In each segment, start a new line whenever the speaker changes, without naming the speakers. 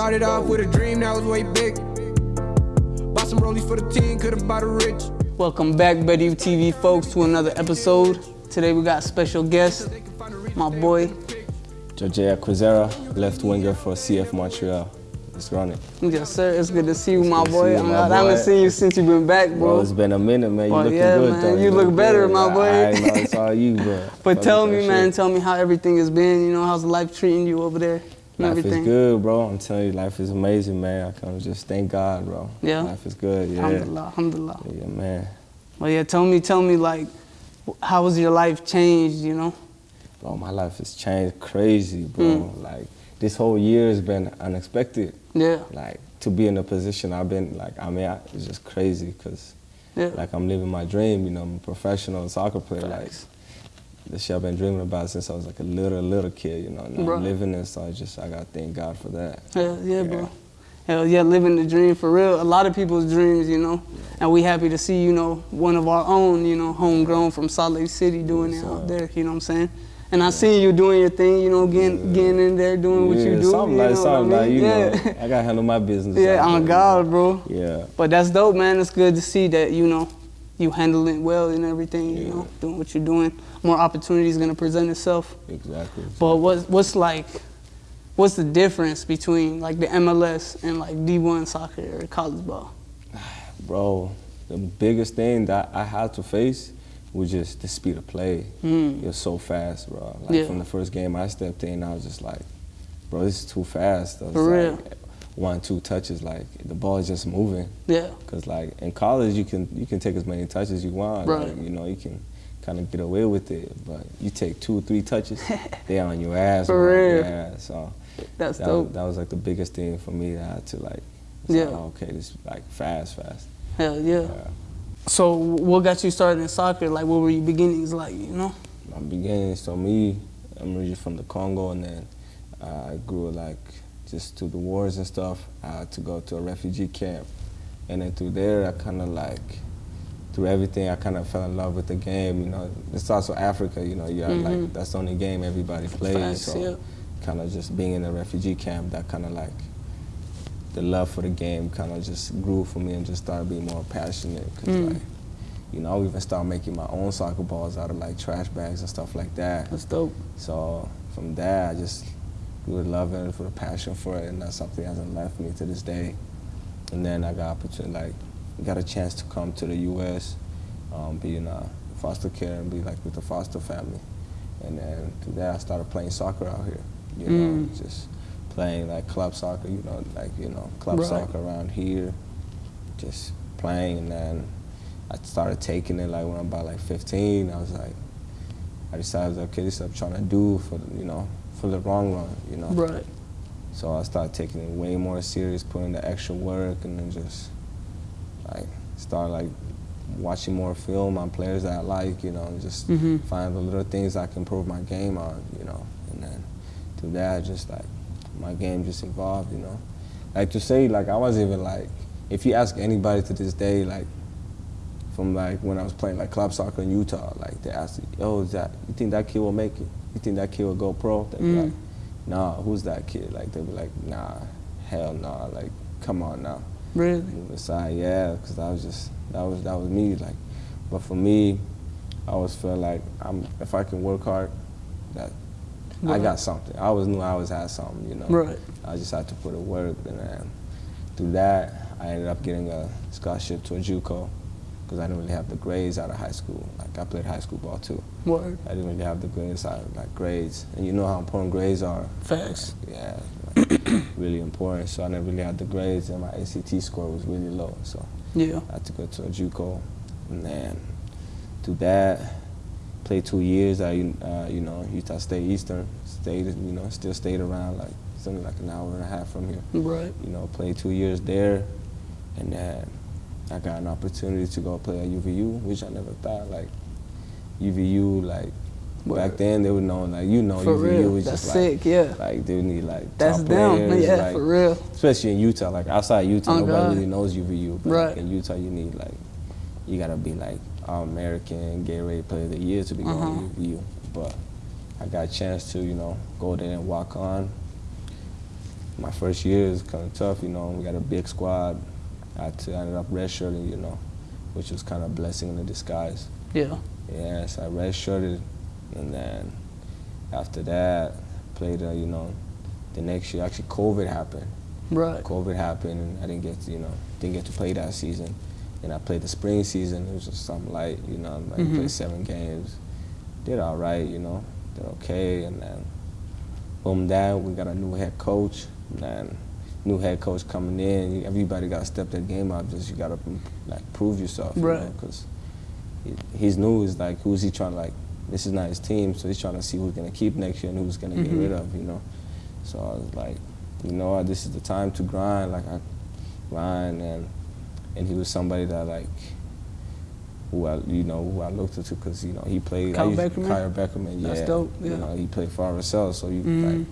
Started off with a dream that was way big. Bought some rollies for the team, could've bought a rich.
Welcome back, Better TV folks, to another episode. Today we got a special guest, my boy.
Jorge Kwizera, left winger for CF Montreal. Let's run it.
Yes, sir. It's good to see you, my boy.
see you,
I'm
my
I haven't
boy.
seen you since you've been back,
Bro,
bro.
it's been a minute, man. You
Well,
looking
yeah,
good,
man.
though.
You look better,
good.
my boy.
I, I know it's all you, bro.
But
Fuck
tell me, man,
shit.
tell me how everything has been. You know, how's life treating you over there?
Life
everything.
is good, bro. I'm telling you, life is amazing, man. I kind of just thank God, bro.
Yeah?
Life is good, yeah.
Alhamdulillah, alhamdulillah.
Yeah, man.
Well, yeah, tell me, tell me, like, how has your life changed, you know?
Bro, my life has changed crazy, bro.
Mm.
Like, this whole year has been unexpected.
Yeah,
Like, to be in a position I've been, like, I mean, I, it's just crazy because,
yeah.
like, I'm living my dream, you know, I'm a professional soccer player. Like, The shit I've been dreaming about since I was like a little, little kid, you know. I'm living it, so I just, I gotta thank God for that.
Hell yeah, bro. Hell yeah, living the dream for real. A lot of people's dreams, you know. And we happy to see, you know, one of our own, you know, homegrown from Salt Lake City doing
Yes,
it out there, you know what I'm saying? And I seen you doing your thing, you know, getting getting in there, doing what you
Yeah,
do.
Something
you
like,
know
something
I
like,
mean?
you
yeah.
know, I gotta handle my business.
yeah, on God, bro.
Yeah.
But that's dope, man. It's good to see that, you know, you handle it well and everything, you know, doing what you're doing. More opportunities gonna present itself.
Exactly.
But what's what's like what's the difference between like the MLS and like D1 soccer or college ball?
Bro, the biggest thing that I had to face was just the speed of play.
Mm.
You're so fast, bro. Like
Yeah.
from the first game I stepped in, I was just like, bro, this is too fast. I was
For real.
like, One, two touches, like the ball is just moving.
Yeah.
Cause like in college, you can you can take as many touches as you want.
Right.
Like, you know, you can kind of get away with it. But you take two, or three touches, they on your ass.
For real.
Yeah. So
That's
that,
dope.
that was like the biggest thing for me that I had to like.
Yeah.
like, oh, okay, this like fast, fast.
Hell yeah.
Yeah.
So what got you started in soccer? Like what were your beginnings like, you know?
my beginning. So me, I'm originally from the Congo, and then uh, I grew like just through the wars and stuff. I had to go to a refugee camp, and then through there, I kind of like through everything, I kind of fell in love with the game. You know, it's also Africa. You know, you have,
Mhm.
like that's the only game everybody plays. So
yeah.
kind of just being in a refugee camp, that kind of like the love for the game kind of just grew for me and just started being more passionate. Cause
Mm.
like, you know, I even started making my own soccer balls out of like trash bags and stuff like that.
That's dope.
So from there, I just grew to love it for the passion for it, and that's something that hasn't left me to this day. And then I got opportunity, like, got a chance to come to the U.S., um, be in uh, foster care and be like with the foster family. And then through that, I started playing soccer out here. You know,
Mm.
just playing like club soccer. You know, like you know, club
Right.
soccer around here. Just playing, and then I started taking it like when I'm about like 15. I was like, I decided, okay, this is what I'm trying to do for the, you know for the long run, you know.
Right.
So I started taking it way more serious, putting the extra work, and then just like start like watching more film on players that I like, you know, and just
Mhm.
find the little things I can improve my game on, you know. And then through that, just like my game just evolved, you know. Like to say, like I wasn't even like, if you ask anybody to this day, like from like when I was playing like club soccer in Utah, like they ask, "Yo, is that you think that kid will make it? You think that kid will go pro?" They'd be
Mm.
like, "Nah, who's that kid?" Like they'd be like, "Nah, hell nah, like come on now."
Really?
Move aside, uh, yeah, because I was just that was that was me. Like, but for me, I always felt like I'm if I can work hard, that I got something. I always knew I always had something, you know.
Right.
I just had to put in work, and then through that, I ended up getting a scholarship to a JUCO because I didn't really have the grades out of high school. Like I played high school ball too.
Word.
I didn't really have the grades out of like grades, and you know how important grades are.
Facts.
Yeah, really important. So I never really had the grades, and my ACT score was really low. So
Yeah.
I had to go to a JUCO, and then through that, played two years at uh, you know Utah State Eastern. Stayed you know still stayed around like something like an hour and a half from here.
Right.
You know played two years there, and then I got an opportunity to go play at UVU, which I never thought like UVU like. Back then, they were know, like you know,
For
UVU
real.
was
That's
just
sick,
like,
yeah.
like they need like
That's
top
them.
players,
Yeah,
like,
for real.
especially in Utah. Like outside Utah,
Oh,
nobody
God.
really knows UVU. But
Right.
like, in Utah, you need like you gotta be like all American, Gatorade Player of the Year to be
Uh-huh.
going to UVU. But I got a chance to you know go there and walk on. my first year was kind of tough. You know, we got a big squad. I had to, I ended up redshirting. You know, which was kind of a blessing in the disguise.
Yeah.
Yeah, so I redshirted, and then after that, played. Uh, you know, the next year actually COVID happened.
Right.
COVID happened, and I didn't get to, you know didn't get to play that season. And I played the spring season. It was just something light, you know. Like
Mhm.
played seven games, did all right, you know, did okay, and then boom, that we got a new head coach, and then new head coach coming in. Everybody got to step their game up. Just you got to like prove yourself, you
Right.
Because he's new. Is like who's he trying to like? This is not his team, so he's trying to see who's gonna keep next year and who's gonna
Mhm.
get rid of, you know. So I was like, you know, what, this is the time to grind. Like I grind, and and he was somebody that like who I you know who I looked up to because you know he played.
Kyle
used,
Beckerman?
Kyle Beckerman, yeah.
That's dope, yeah.
You know he played for RSL, so you
Mhm.
like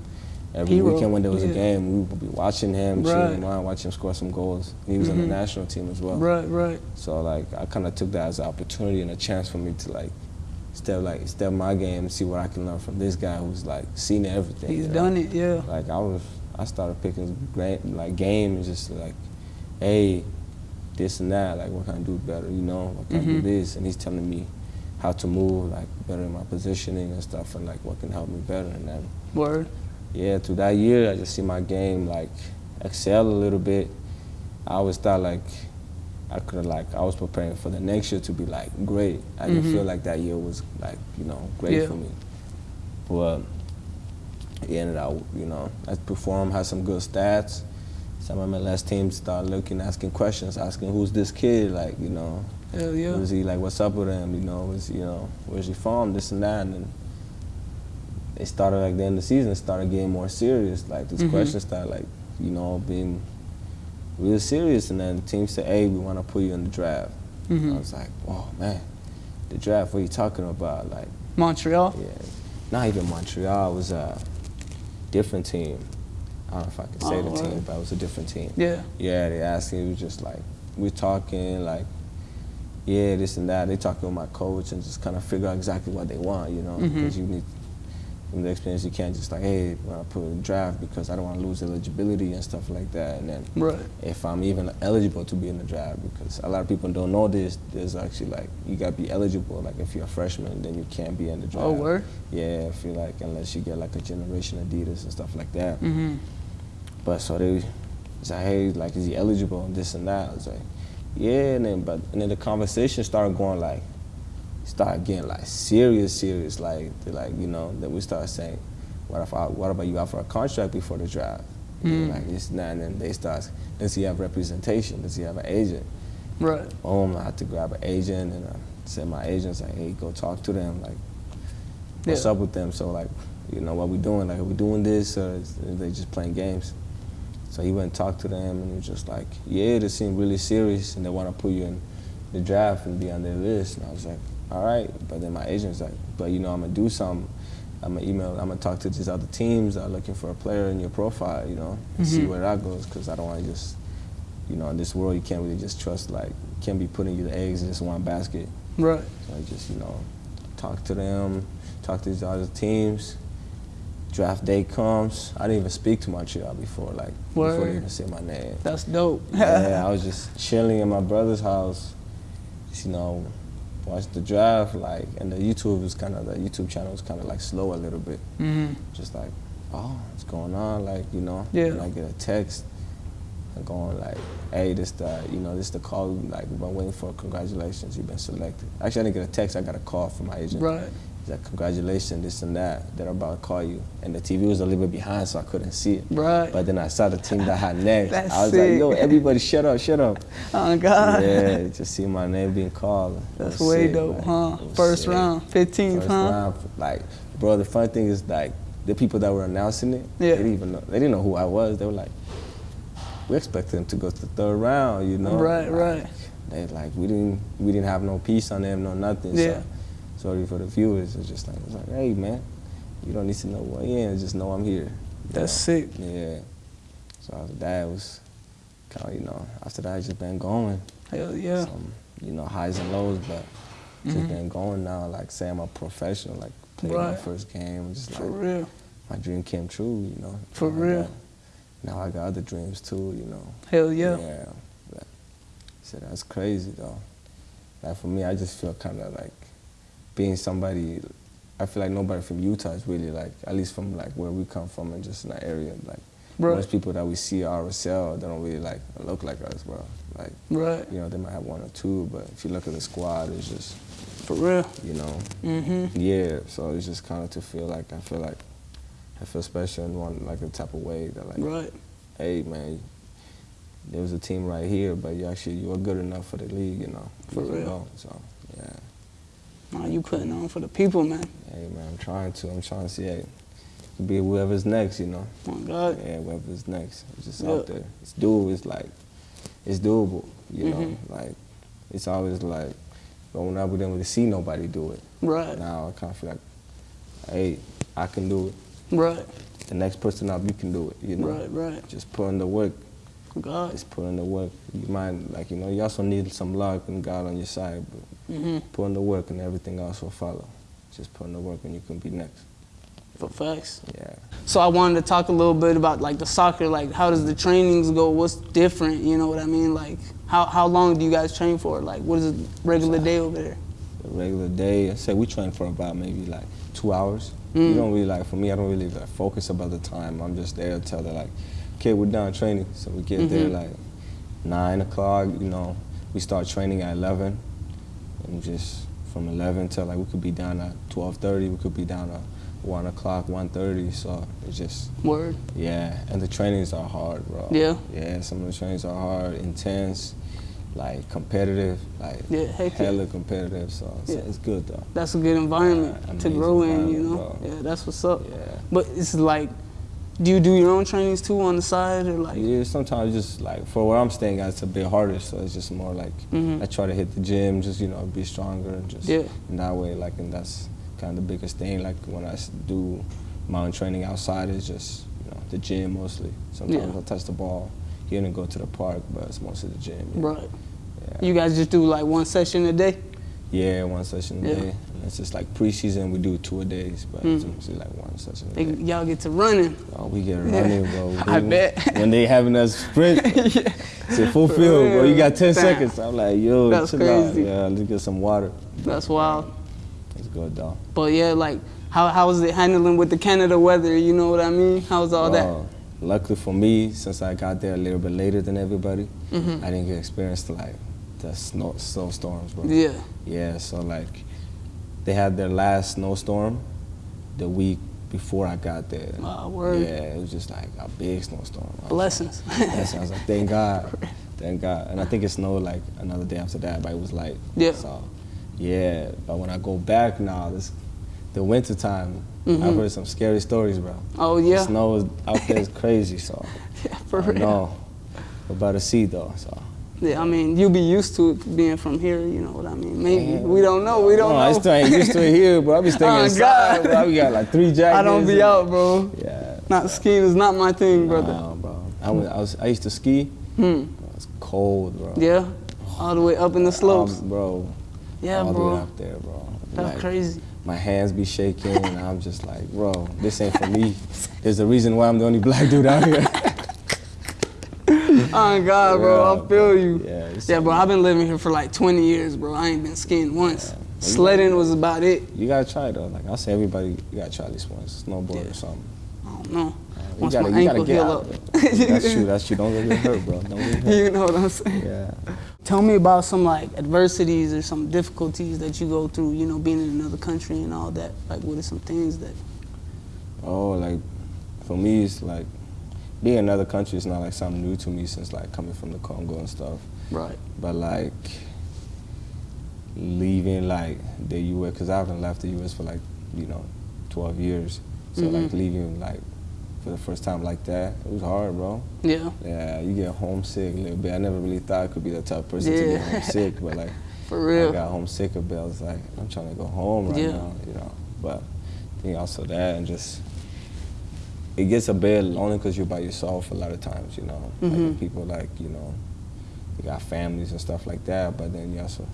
every
Hero,
weekend when there was
yeah.
a game, we would be watching him,
Right.
him on, watching him score some goals. He was on the
Mhm.
national team as well.
Right, right.
So like I kind of took that as an opportunity and a chance for me to like step like step my game and see what I can learn from this guy who's like seen everything.
He's
you know?
done it, yeah.
Like I was, I started picking great like games, just like, hey, this and that. Like what can I do better? You know, what can I do
Mhm.
this? And he's telling me how to move, like better in my positioning and stuff, and like what can help me better. And then
Word.
yeah, through that year, I just see my game like excel a little bit. I always thought like I could have like I was preparing for the next year to be like great. I didn't
Mhm.
feel like that year was like you know great
Yeah.
for me. But it ended out you know I performed, had some good stats. Some MLS teams started looking, asking questions, asking who's this kid, like you know,
Hell yeah.
who's he like? What's up with him? You know, was you know, where's he from? This and that, and then it started like the end of the season. Started getting more serious. Like these
Mhm.
questions started like you know being real serious, and then the team said, "Hey, we want to put you in the draft."
Mhm.
I was like, "Oh man, the draft? What are you talking about?" Like,
Montreal.
yeah, not even Montreal. It was a different team. I don't know if I can say
Oh,
the team, but it was a different team.
Yeah.
Yeah, they asked me, it was just like, we're talking, like, yeah, this and that. They talking with my coach and just kind of figure out exactly what they want, you know,
Mhm.
because you need, from the experience, you can't just like, hey, when I put in the draft because I don't want to lose eligibility and stuff like that. And then
Right.
if I'm even eligible to be in the draft, because a lot of people don't know this, there's actually like, you got to be eligible. Like if you're a freshman, then you can't be in the draft.
Oh, word?
Yeah, I feel like unless you get like a generation Adidas and stuff like that.
Mm-hmm.
But so they was like, hey, like, is he eligible and this and that? I was like, yeah, and then but and then the conversation started going like, started getting like serious, serious. Like, like you know, then we start saying, what if I, what about you offer a contract before the draft?
Mm.
Like this and that, and then they start, does he have representation? Does he have an agent?
Right.
Boom, I had to grab an agent and I said my agent's like, hey, go talk to them. Like, what's
Yeah.
up with them? So like, you know, what we doing? Like, are we doing this or is, are they just playing games? So he went and talked to them and he was just like, yeah, they seem really serious and they want to put you in the draft and be on their list. And I was like, all right. But then my agent's like, but you know, I'm gonna do something. I'm gonna email, I'm gonna talk to these other teams that are looking for a player in your profile, you know, and see
Mhm.
where that goes. Because I don't want to just, you know, in this world, you can't really just trust, like, can't be putting your eggs in just one basket.
Right.
So I just, you know, talk to them, talk to these other teams. Draft day comes. I didn't even speak to Montreal before, like, before they even say my name.
That's dope.
yeah, I was just chilling in my brother's house, just, you know, watched the draft, like, and the YouTube was kind of, the YouTube channel was kind of like slow a little bit.
hmm
Just like, oh, what's going on? Like, you know,
Yeah.
and I get a text and going like, hey, this the, you know, this the call, like, we've been waiting for congratulations, you've been selected. Actually, I didn't get a text, I got a call from my agent.
Right.
Like, congratulations, this and that, they're about to call you. And the TV was a little bit behind, so I couldn't see it.
Right.
But then I saw the team that had next.
That's
I was
sick.
like, yo, everybody shut up, shut up.
Oh God.
yeah, just see my name being called.
That's way
sick,
dope,
like,
huh? First
sick.
round, 15th,
First
huh?
round, like, bro, the funny thing is, like, the people that were announcing it,
Yeah.
they didn't even know, they didn't know who I was. They were like, we expected him to go to the third round, you know?
Right,
Like,
right.
They like, we didn't, we didn't have no piece on them, no nothing.
Yeah.
So, sorry for the viewers. It's just like, it's like, hey, man, you don't need to know who I am. Just know I'm here.
That's sick.
Yeah. So after that it was kind of, you know, after that I just been going.
Hell yeah.
Some, you know, highs and lows, but just
Mhm.
been going now. Like, say I'm a professional, like, played my first game. Just
For
like,
real.
my dream came true, you know.
For
like
real.
that. now I got other dreams too, you know.
Hell yeah.
Yeah. But, so that's crazy though. Like for me, I just feel kind of like being somebody. I feel like nobody from Utah is really like, at least from like where we come from and just in that area, like
Right.
most people that we see at RSL, they don't really like look like us, bro. Like,
Right.
you know, they might have one or two, but if you look at the squad, it's just,
For real.
you know,
Mm-hmm.
yeah. So it's just kind of to feel like I feel like I feel special in one like the type of way that like,
Right.
hey man, there was a team right here, but you actually you were good enough for the league, you know.
For real.
go. So yeah,
Nah, you putting on for the people, man.
hey man, I'm trying to. I'm trying to see. Hey, be whoever's next, you know.
Oh God.
Yeah, whoever's next. It's just
Yeah.
out there. It's doable. It's like, it's doable. You know,
Mhm.
like it's always like growing up, we didn't really see nobody do it.
Right.
Now I kind of feel like, hey, I can do it.
Right.
The next person up, you can do it. You know,
Right. Right.
just put in the work.
God.
Just put in the work. You might like you know you also need some luck and God on your side, but
Mm-hmm.
put in the work and everything else will follow. Just put in the work and you can be next.
For facts.
Yeah.
So I wanted to talk a little bit about like the soccer. Like, how does the trainings go? What's different? You know what I mean? Like, how how long do you guys train for? Like, what is a regular day over there?
A regular day, I say we train for about maybe like two hours.
Mm.
You don't really like for me. I don't really like focus about the time. I'm just there to tell her like, okay, we're done training. So we get there
Mhm.
like nine o'clock. You know, we start training at eleven, and just from eleven till like we could be down at twelve thirty. We could be down at one o'clock, one thirty. So it's just
Word.
yeah, and the trainings are hard, bro.
Yeah.
Yeah, some of the trainings are hard, intense, like competitive, like
Yeah, heck yeah.
hella competitive. So it's,
Yeah.
it's good though.
That's a good environment
Yeah,
to grow in. You know.
bro.
Yeah, that's what's up.
Yeah.
But it's like, do you do your own trainings too on the side or like?
Yeah, sometimes just like for where I'm staying at, it's a bit harder. So it's just more like
Mhm.
I try to hit the gym, just you know, be stronger and just
Yeah.
in that way. Like, and that's kind of the biggest thing. Like when I do my own training outside, it's just you know the gym mostly. Sometimes
Yeah.
I'll touch the ball here and go to the park, but it's mostly the gym. yeah.
Right.
Yeah.
You guys just do like one session a day.
Yeah, one session a
Yeah.
day. It's just like preseason, we do two a days, but it's
Mhm.
mostly like one session a
They,
day.
y'all get to running.
Oh, we get
Yeah.
running, bro.
I bet.
When they having us sprint,
yeah.
a full field, bro. You got 10
real.
seconds. I'm like, yo,
That's
chill out. Yeah, let's get some water.
That's wild.
It's good, though.
But yeah, like how how was it handling with the Canada weather? You know what I mean? How was all that?
Luckily for me, since I got there a little bit later than everybody,
Mhm.
I didn't get experience like the snow snowstorms, bro.
Yeah.
Yeah, so like they had their last snowstorm the week before I got there.
Ah, word.
Yeah, it was just like a big snowstorm.
Blessings.
like- Blessings. I was like, thank God, thank God. And I think it snowed like another day after that, but it was light.
Yeah.
So, yeah, but when I go back now, this the winter time,
Mhm.
I've heard some scary stories, bro.
Oh
The
yeah.
snow is out there is crazy, so
Yeah, for
I
real.
We're about to see though, so.
Yeah, I mean, you'll be used to it being from here. You know what I mean? Maybe
Yeah.
we don't know. We don't
no,
know.
I still ain't used to it here, bro. I be staying
Oh,
inside,
God.
bro. We got like three jackets.
I don't be out, bro.
Yeah.
Not skiing is not my thing, brother.
Nah, bro. I, went, I was I used to ski.
Hmm.
It's cold, bro.
Yeah. All the way up in the slopes.
Um, bro.
yeah,
all the way up there, bro.
That's
Like,
crazy.
My hands be shaking, and I'm just like, bro, this ain't for me. There's a reason why I'm the only black dude out here.
Oh God, bro,
Yeah,
I feel you.
Yeah,
Yeah, bro, I've been living here for like 20 years, bro. I ain't been skiing once.
Yeah.
Sledding was about it.
You gotta try though. Like I say, everybody, you gotta try at least once. Snowboard
Yeah.
or something.
I don't know.
Uh, you
Once
gotta,
my
you gotta
ankle heal
out.
up.
That's true. That's true. Don't get hurt, bro. Don't get hurt.
You know what I'm saying?
Yeah.
Tell me about some like adversities or some difficulties that you go through, you know, being in another country and all that. Like, what are some things that,
Oh, like for me, it's like being in another country is not like something new to me since like coming from the Congo and stuff.
right?
But like leaving like the U.S. because I haven't left the U.S. for like you know 12 years. So like
Mhm.
leaving like for the first time like that, it was hard, bro.
Yeah,
Yeah, you get homesick a little bit. I never really thought I could be the type of person to get homesick, but like
for real, I
got homesick a bit. I was like, I'm trying to go home right
Yeah.
now, you know. But I think also that and just it gets a bit lonely because you're by yourself a lot of times, you know. Like
Mhm.
with people like you know, you got families and stuff like that. But then you also,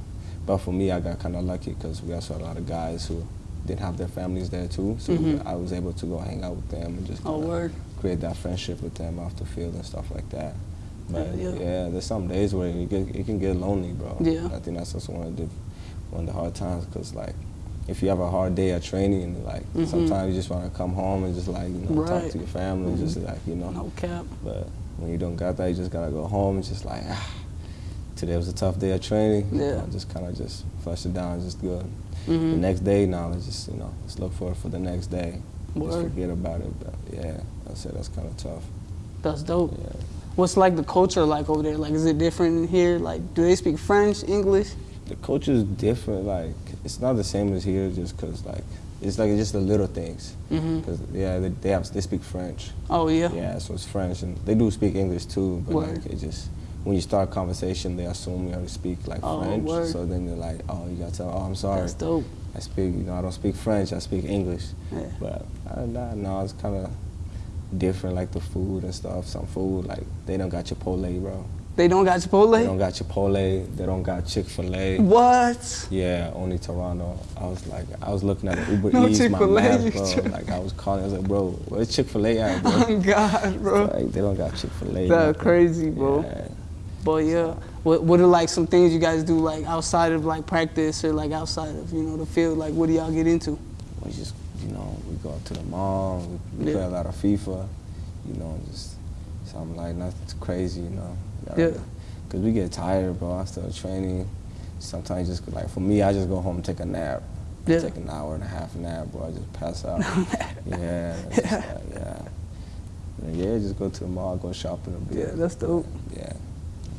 but for me, I got kind of lucky because we also had a lot of guys who didn't have their families there too. So
Mhm.
I was able to go hang out with them and just
Oh, word.
create that friendship with them off the field and stuff like that. But
Yeah,
yeah,
yeah.
there's some days where you get, it can get lonely, bro.
Yeah.
I think that's just one of the one of the hard times because like if you have a hard day at training, like
Mhm.
sometimes you just want to come home and just like you know talk
Right. Mm-hmm.
to your family, just like you know.
No cap.
But when you don't got that, you just gotta go home and just like ah. Today was a tough day of training. you
Yeah.
know, just kind of just flush it down, just good. The
Mhm.
next day now, let's just you know, let's look forward for the next day. Just forget about it. But yeah, I said that's kind of tough.
That's dope.
Yeah.
What's like the culture like over there? Like, is it different here? Like, do they speak French, English?
The culture is different. Like it's not the same as here, just cause like it's like just the little things.
hmm
Cause yeah, they, they have they speak French.
Oh yeah.
Yeah, so it's French, and they do speak English too. But
Word.
like it just when you start a conversation, they assume you already speak like
Oh,
French.
word.
So then they're like, oh, you gotta tell, oh, I'm sorry.
That's dope.
I speak, you know, I don't speak French. I speak English.
Yeah.
But other than that, no, it's kind of different, like the food and stuff. Some food, like they don't got Chipotle, bro.
They don't got Chipotle?
They don't got Chipotle. They don't got Chick Fil A.
What?
Yeah, only Toronto. I was like, I was looking at Uber
No
Eats, my
Chick-fil-A,
map, bro. Like I was calling, I was like, bro, where's Chick Fil A at, bro?
Oh God, bro.
Like they don't got Chick Fil A.
That's crazy, bro.
Yeah.
But yeah, what what are like some things you guys do like outside of like practice or like outside of you know the field? Like, what do y'all get into?
We just, you know, we go to the mall. We, we
Yeah.
play a lot of FIFA. You know, just something like nothing crazy. You know.
Yeah.
Cause we get tired, bro. I still training. Sometimes just like for me, I just go home and take a nap. I
Yeah.
Take an hour and a half nap, bro. I just pass out. yeah. it's just like, yeah. And yeah, just go to the mall, go shopping a bit.
Yeah, that's dope.
Yeah.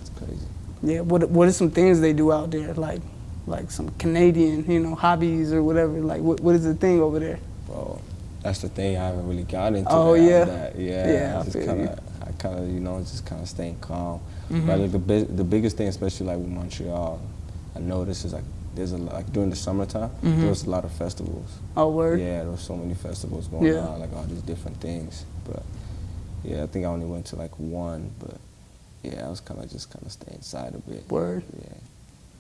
It's crazy.
Yeah, what what are some things they do out there? Like, like some Canadian, you know, hobbies or whatever. Like, what what is the thing over there?
Bro, that's the thing I haven't really gotten into.
Oh, yeah?
that. yeah.
Yeah, I
I kind
you.
of, I kind of, you know, just kind of staying calm.
Mhm.
But like the the biggest thing, especially like with Montreal, I noticed is like there's a like during the summertime, there was a lot of festivals.
Oh, word.
Yeah, there was so many festivals going
Yeah.
on, like all these different things. But yeah, I think I only went to like one, but yeah, I was kind of just kind of staying inside a bit.
Word.
Yeah.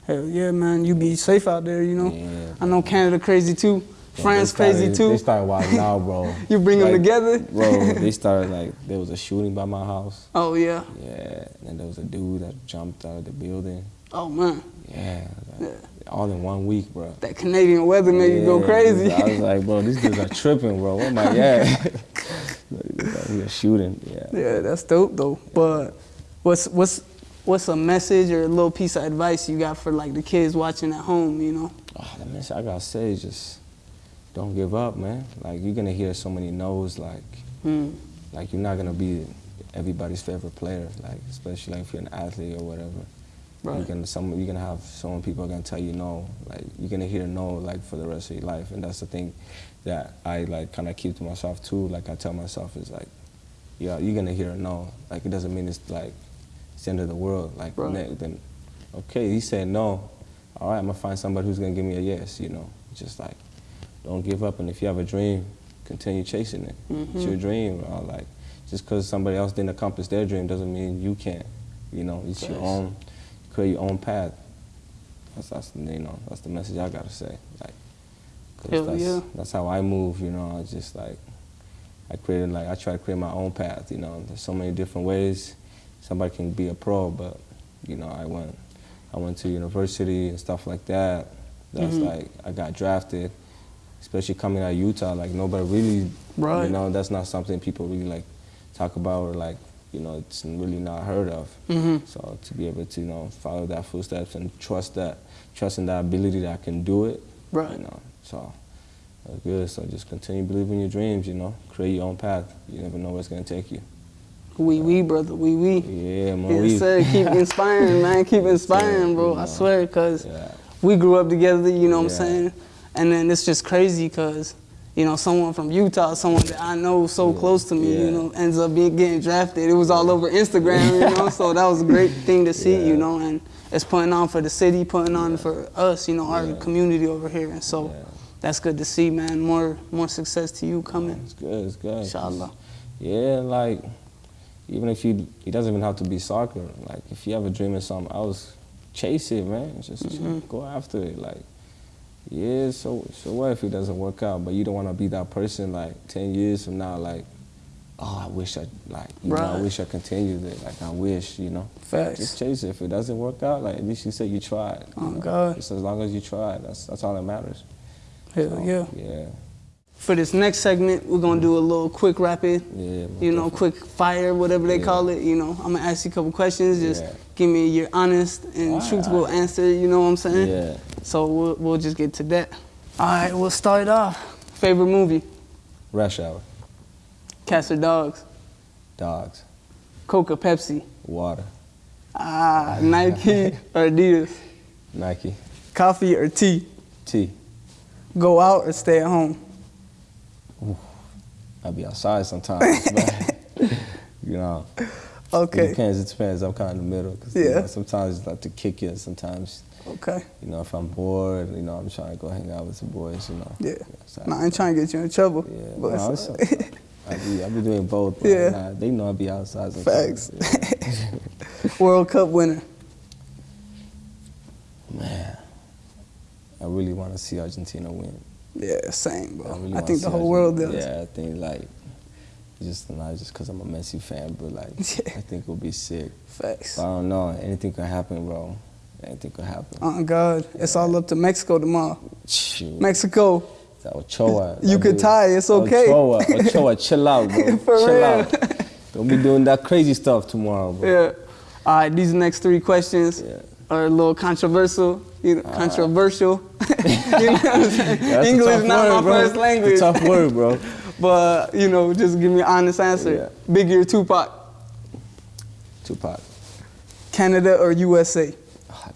Hell yeah, man. You be safe out there, you know.
Yeah.
I know Canada crazy too. France
started-
crazy too.
They started wild now, bro.
You bring them together.
Bro, they started like there was a shooting by my house.
Oh yeah.
Yeah, and there was a dude that jumped out of the building.
Oh man.
Yeah, like, all in one week, bro.
That Canadian weather made you go crazy.
I was like, bro, these dudes are tripping, bro. What am I at? we are shooting. Yeah.
yeah, that's dope though. But what's what's what's a message or a little piece of advice you got for like the kids watching at home? You know.
Oh, the message I gotta say is just don't give up, man. Like you're gonna hear so many no's. Like,
Mm.
like you're not gonna be everybody's favorite player. Like, especially like if you're an athlete or whatever. You're
Right.
gonna some you're gonna have so many people are gonna tell you no. Like you're gonna hear no like for the rest of your life, and that's the thing that I like kind of keep to myself too. Like I tell myself is like, yeah, you're gonna hear a no. Like it doesn't mean it's like it's the end of the world. Like
Right.
then, okay, he said no. All right, I'm gonna find somebody who's gonna give me a yes. You know, just like don't give up, and if you have a dream, continue chasing it. It's your dream. Or like just because somebody else didn't accomplish their dream doesn't mean you can't. You know, it's your own create your own path. That's, that's you know that's the message I gotta say. Like, 'cause that's,
yeah.
that's how I move. You know, I just like I created like I try to create my own path. You know, there's so many different ways somebody can be a pro, but you know I went I went to university and stuff like that. That's
Mhm.
like I got drafted, especially coming out of Utah. Like nobody really,
Right.
you know, that's not something people really like talk about or like you know it's really not heard of.
Mhm.
So to be able to you know follow that footsteps and trust that, trust in that ability that I can do it.
Right.
You know, so that's good. So just continue believing your dreams. You know, create your own path. You never know where it's gonna take you.
Wee wee, brother. Wee wee.
Yeah, man.
Yes, sir. Keep inspiring, man. Keep inspiring, bro.
you
I swear, cause
Yeah.
we grew up together. You know what I'm saying? And then it's just crazy, cause you know someone from Utah, someone that I know so
Yeah.
close to me, you know, ends up being getting drafted. It was all over Instagram, you know. so that was a great thing to see, you know, and it's putting on for the city, putting on for us, you know, our
Yeah.
community over here, and so.
Yeah.
That's good to see, man. More, more success to you coming.
It's good. It's good.
Inshallah.
Yeah, like even if you, it doesn't even have to be soccer. Like if you have a dream of something else, chase it, man. Just
Mhm.
go after it. Like, yeah, so so what if it doesn't work out? But you don't want to be that person like ten years from now. Like, oh, I wish I like, you know, I wish I continued it. Like I wish, you know.
Facts.
Just chase it. If it doesn't work out, like at least you said you tried. you
Oh,
know?
God.
Just as long as you tried, that's that's all that matters.
Hell
So,
yeah.
Yeah.
For this next segment, we're gonna do a little quick rapid.
Yeah.
You know, quick fire, whatever they
Yeah.
call it. You know, I'm gonna ask you a couple questions. Just
Yeah.
give me your honest and truthful
alright.
answer. You know what I'm saying?
Yeah.
So we'll, we'll just get to that. All right, we'll start off. Favorite movie?
Rush hour.
Cats or dogs?
Dogs.
Coca, Pepsi?
Water.
Ah, Nike or Adidas?
Nike.
Coffee or tea?
Tea.
Go out or stay at home?
I'll be outside sometimes. but, you know. It
Okay.
depends. It depends. I'm kind of in the middle. 'cause, you
Yeah.
know, sometimes it's like to kick you. Sometimes,
Okay.
you know, if I'm bored, you know, I'm trying to go hang out with the boys. You know.
Yeah.
So,
Nah, I ain't trying to get you in trouble.
Yeah.
but
no,
it's-
it's- I be, I be doing both. But
Yeah.
Nah, they know I be outside.
Facts. World Cup winner.
Man, I really want to see Argentina win.
Yeah, same, bro.
I,
I,
really wanna
think the whole world does.
Yeah, I think like just not just because I'm a Messi fan, but like I think it'll be sick.
Facts.
But I don't know. Anything could happen, bro. Anything could happen.
Oh God, it's all up to Mexico tomorrow.
Shoot.
Mexico,
That Ochoa.
You could tie, it's okay.
Ochoa, Ochoa, chill out, bro.
For
chill
real.
out. Don't be doing that crazy stuff tomorrow, bro.
yeah. All right, these next three questions
Yeah.
are a little controversial. You know, uh-huh. controversial. you know what I'm saying? English not
word,
my
bro.
first language.
Tough word, bro.
But you know, just give me an honest answer.
Yeah.
Biggie or Tupac?
Tupac.
Canada or USA?
Oh.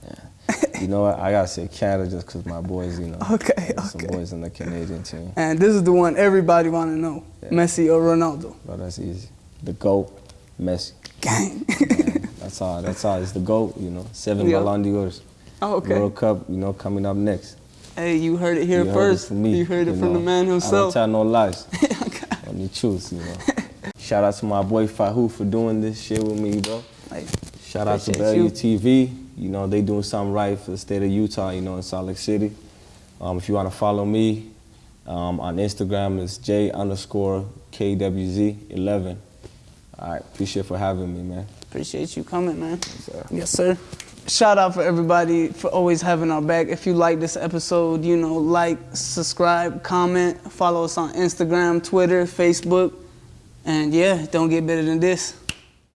Ah, you know what? I gotta say Canada just because my boys, you know.
Okay,
there's Some boys in the Canadian team.
And this is the one everybody want to know:
Yeah.
Messi or Ronaldo?
Bro, that's easy. The GOAT, Messi.
Gang.
Man, that's all. That's all. It's the GOAT, you know. Seven
Yeah.
Ballon d'Ors.
Oh, okay.
World Cup, you know, coming up next.
Hey, you heard it here
you
first.
Heard it me,
you heard it
you
from the
know.
man
I don't
himself.
tell no lies. Only truth, you know. Shout out to my boy Fahu for doing this shit with me, bro.
Like,
Shout out to Value
you.
TV. You know, they doing something right for the state of Utah, you know, in Salt Lake City. Um, if you want to follow me um, on Instagram, it's J underscore KWZ11. All right, appreciate for having me, man.
appreciate you coming, man.
sir.
Yes, sir. Shout out for everybody for always having our back. If you like this episode, you know, like, subscribe, comment, follow us on Instagram, Twitter, Facebook. And yeah, don't get better than this.